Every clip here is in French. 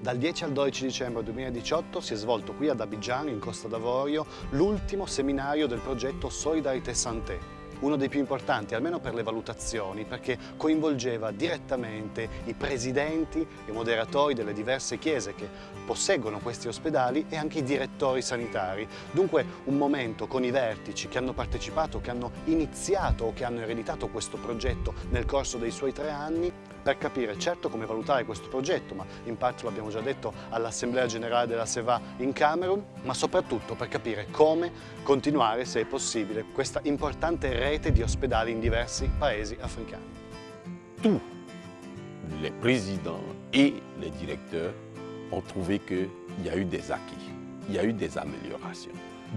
Dal 10 al 12 dicembre 2018 si è svolto qui ad Abidjan, in Costa d'Avorio, l'ultimo seminario del progetto Solidarité Santé, uno dei più importanti, almeno per le valutazioni, perché coinvolgeva direttamente i presidenti e moderatori delle diverse chiese che posseggono questi ospedali e anche i direttori sanitari. Dunque un momento con i vertici che hanno partecipato, che hanno iniziato o che hanno ereditato questo progetto nel corso dei suoi tre anni per capire certo come valutare questo progetto, ma in parte lo abbiamo già detto all'Assemblea Generale della SEVA in Camerun, ma soprattutto per capire come continuare, se è possibile, questa importante rete di ospedali in diversi paesi africani. Tous les présidents et les directeurs ont trouvé qu'il y a eu des acquis, il y a eu des améliorations,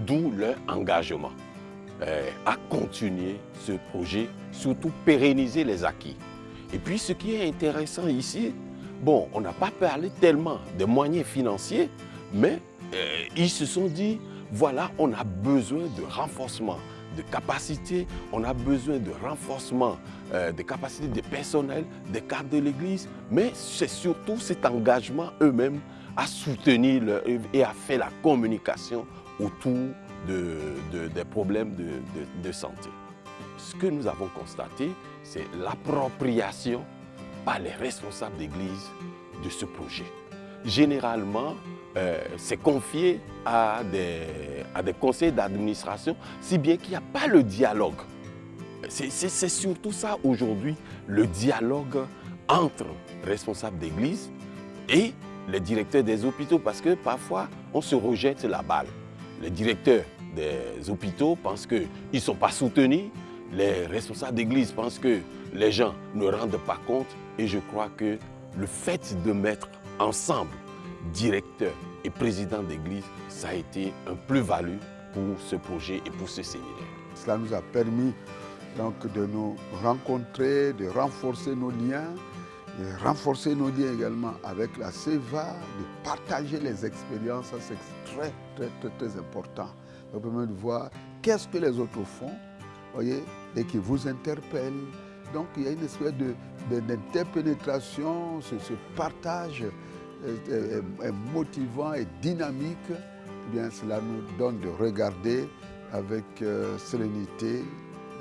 d'où leur engagement euh, à continuer ce projet, surtout pérenniser les acquis. Et puis ce qui est intéressant ici, bon, on n'a pas parlé tellement de moyens financiers, mais euh, ils se sont dit, voilà, on a besoin de renforcement de capacités, on a besoin de renforcement euh, des capacités de personnel, des cadres de l'Église, mais c'est surtout cet engagement eux-mêmes à soutenir et à faire la communication autour des problèmes de santé ce que nous avons constaté, c'est l'appropriation par les responsables d'église de ce projet. Généralement, euh, c'est confié à des, à des conseils d'administration, si bien qu'il n'y a pas le dialogue. C'est surtout ça aujourd'hui, le dialogue entre responsables d'église et les directeurs des hôpitaux, parce que parfois, on se rejette la balle. Les directeurs des hôpitaux pensent qu'ils ne sont pas soutenus, les responsables d'église pensent que les gens ne rendent pas compte et je crois que le fait de mettre ensemble directeur et président d'église, ça a été un plus-value pour ce projet et pour ce séminaire. Cela nous a permis donc de nous rencontrer, de renforcer nos liens, de renforcer nos liens également avec la CEVA, de partager les expériences, c'est très, très, très, très important. Ça permet de voir qu'est-ce que les autres font, voyez, et qui vous interpelle. Donc il y a une espèce d'interpénétration, ce, ce, partage est, motivant et dynamique. Eh bien, cela nous donne de regarder avec euh, sérénité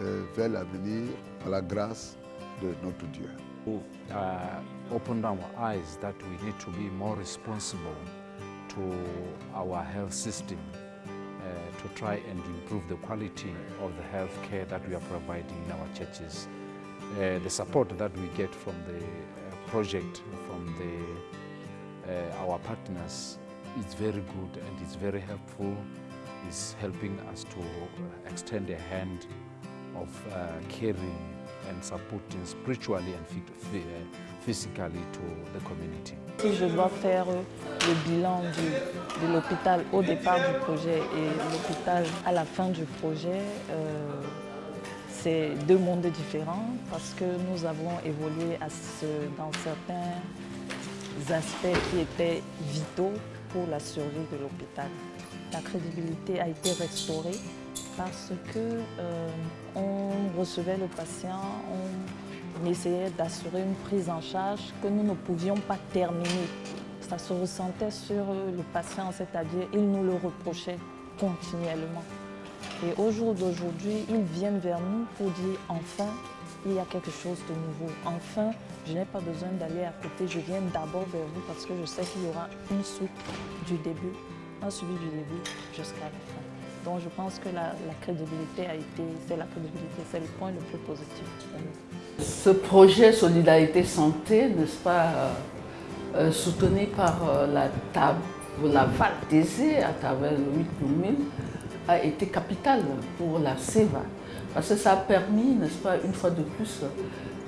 euh, vers l'avenir, à la grâce de notre Dieu. Uh, opened our eyes that we need to be more responsible to our health. To try and improve the quality of the health care that we are providing in our churches. Uh, the support that we get from the uh, project, from the, uh, our partners, is very good and it's very helpful. It's helping us to extend a hand of uh, caring and supporting spiritually and physically to the community. Si je dois faire le bilan de l'hôpital au départ du projet et l'hôpital à la fin du projet, euh, c'est deux mondes différents parce que nous avons évolué dans certains aspects qui étaient vitaux pour la survie de l'hôpital. La crédibilité a été restaurée parce que euh, on recevait le patient, on essayait d'assurer une prise en charge que nous ne pouvions pas terminer. Ça se ressentait sur le patient, c'est-à-dire il nous le reprochait continuellement. Et au jour d'aujourd'hui, ils viennent vers nous pour dire enfin, il y a quelque chose de nouveau. Enfin, je n'ai pas besoin d'aller à côté, je viens d'abord vers vous parce que je sais qu'il y aura une suite du début, un suivi du début jusqu'à la fin. Donc je pense que la, crédibilité a été, c'est la crédibilité, c'est le point le plus positif Ce projet Solidarité Santé, n'est-ce pas, euh, euh, soutenu par euh, la table, la VALTZ à travers le 8 a été capital pour la SEVA. Parce que ça a permis, n'est-ce pas, une fois de plus,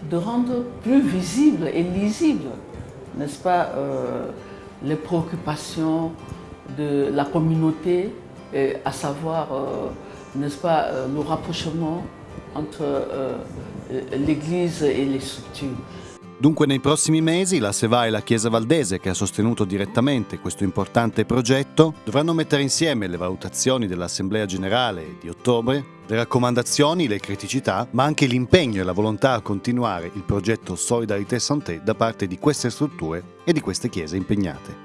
de rendre plus visible et lisible, n'est-ce pas, les préoccupations de la communauté à savoir, euh, n'est-ce pas, euh, le rapprochement entre euh, l'Église e le strutture. Dunque nei prossimi mesi la SEVA e la Chiesa Valdese, che ha sostenuto direttamente questo importante progetto, dovranno mettere insieme le valutazioni dell'Assemblea Generale di ottobre, le raccomandazioni, le criticità, ma anche l'impegno e la volontà a continuare il progetto Solidarité Santé da parte di queste strutture e di queste chiese impegnate.